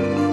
oh